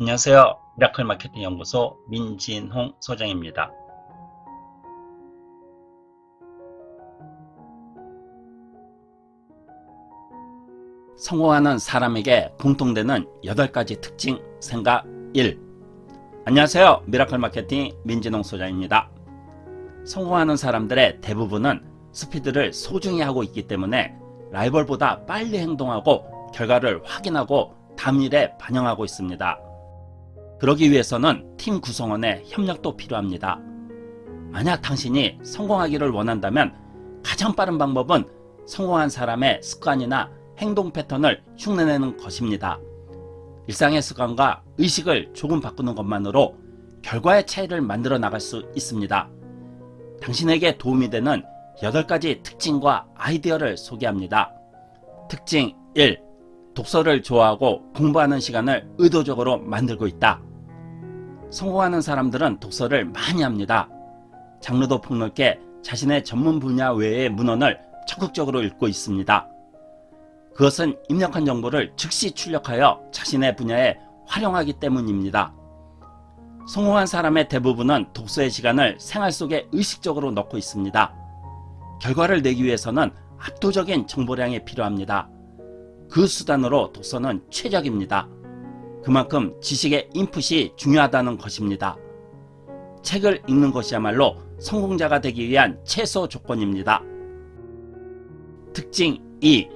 안녕하세요. 미라클 마케팅 연구소 민진홍 소장입니다. 성공하는 사람에게 공통되는 8가지 특징 생각 1 안녕하세요. 미라클 마케팅 민진홍 소장입니다. 성공하는 사람들의 대부분은 스피드를 소중히 하고 있기 때문에 라이벌보다 빨리 행동하고 결과를 확인하고 다음 일에 반영하고 있습니다. 그러기 위해서는 팀 구성원의 협력도 필요합니다. 만약 당신이 성공하기를 원한다면 가장 빠른 방법은 성공한 사람의 습관이나 행동 패턴을 흉내내는 것입니다. 일상의 습관과 의식을 조금 바꾸는 것만으로 결과의 차이를 만들어 나갈 수 있습니다. 당신에게 도움이 되는 8가지 특징과 아이디어를 소개합니다. 특징 1. 독서를 좋아하고 공부하는 시간을 의도적으로 만들고 있다. 성공하는 사람들은 독서를 많이 합니다. 장르도 폭넓게 자신의 전문 분야 외의 문헌을 적극적으로 읽고 있습니다. 그것은 입력한 정보를 즉시 출력하여 자신의 분야에 활용하기 때문입니다. 성공한 사람의 대부분은 독서의 시간을 생활 속에 의식적으로 넣고 있습니다. 결과를 내기 위해서는 압도적인 정보량이 필요합니다. 그 수단으로 독서는 최적입니다. 그만큼 지식의 인풋이 중요하다는 것입니다. 책을 읽는 것이야말로 성공자가 되기 위한 최소 조건입니다. 특징 2.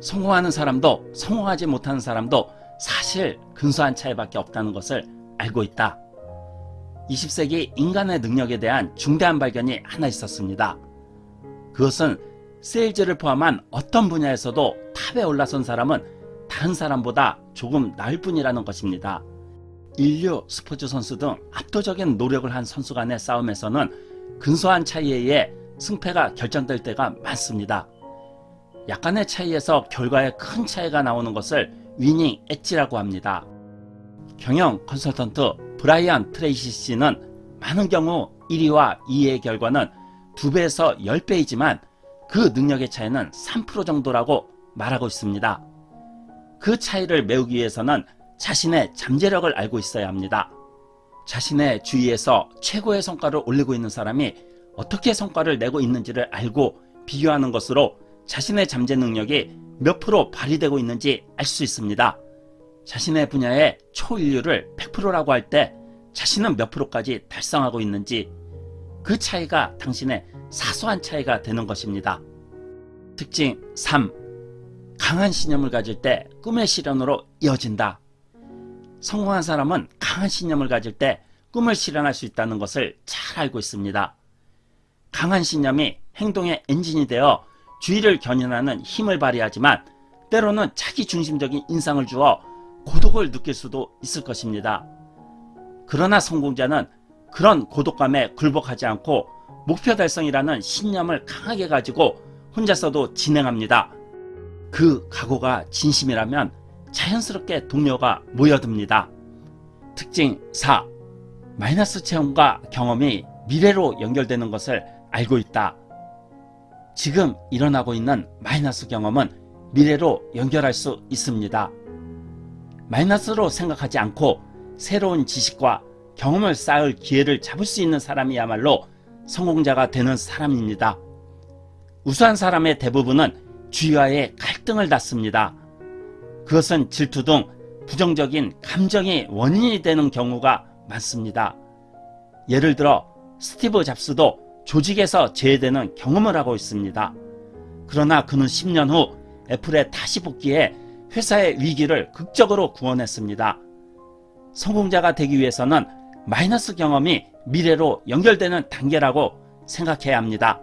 성공하는 사람도 성공하지 못하는 사람도 사실 근소한 차이밖에 없다는 것을 알고 있다. 20세기 인간의 능력에 대한 중대한 발견이 하나 있었습니다. 그것은 세일즈를 포함한 어떤 분야에서도 탑에 올라선 사람은 다른 사람보다 조금 나을 뿐이라는 것입니다. 인류, 스포츠 선수 등 압도적인 노력을 한 선수 간의 싸움에서는 근소한 차이에 의해 승패가 결정될 때가 많습니다. 약간의 차이에서 결과에 큰 차이가 나오는 것을 위닝 엣지라고 합니다. 경영 컨설턴트 브라이언 트레이시 씨는 많은 경우 1위와 2위의 결과는 2배에서 10배이지만 그 능력의 차이는 3% 정도라고 말하고 있습니다. 그 차이를 메우기 위해서는 자신의 잠재력을 알고 있어야 합니다. 자신의 주위에서 최고의 성과를 올리고 있는 사람이 어떻게 성과를 내고 있는지를 알고 비교하는 것으로 자신의 잠재 능력이 몇 프로 발휘되고 있는지 알 수 있습니다. 자신의 분야의 초인류를 100%라고 할 때 자신은 몇 프로까지 달성하고 있는지 그 차이가 당신의 사소한 차이가 되는 것입니다. 특징 3. 강한 신념을 가질 때 꿈의 실현으로 이어진다. 성공한 사람은 강한 신념을 가질 때 꿈을 실현할 수 있다는 것을 잘 알고 있습니다. 강한 신념이 행동의 엔진이 되어 주의를 견인하는 힘을 발휘하지만 때로는 자기 중심적인 인상을 주어 고독을 느낄 수도 있을 것입니다. 그러나 성공자는 그런 고독감에 굴복하지 않고 목표 달성이라는 신념을 강하게 가지고 혼자서도 진행합니다. 그 각오가 진심이라면 자연스럽게 동료가 모여듭니다. 특징 4. 마이너스 체험과 경험이 미래로 연결되는 것을 알고 있다. 지금 일어나고 있는 마이너스 경험은 미래로 연결할 수 있습니다. 마이너스로 생각하지 않고 새로운 지식과 경험을 쌓을 기회를 잡을 수 있는 사람이야말로 성공자가 되는 사람입니다. 우수한 사람의 대부분은 주위와의 갈등을 닫습니다. 그것은 질투 등 부정적인 감정이 원인이 되는 경우가 많습니다. 예를 들어 스티브 잡스도 조직에서 제외되는 경험을 하고 있습니다. 그러나 그는 10년 후 애플에 다시 복귀해 회사의 위기를 극적으로 구원했습니다. 성공자가 되기 위해서는 마이너스 경험이 미래로 연결되는 단계라고 생각해야 합니다.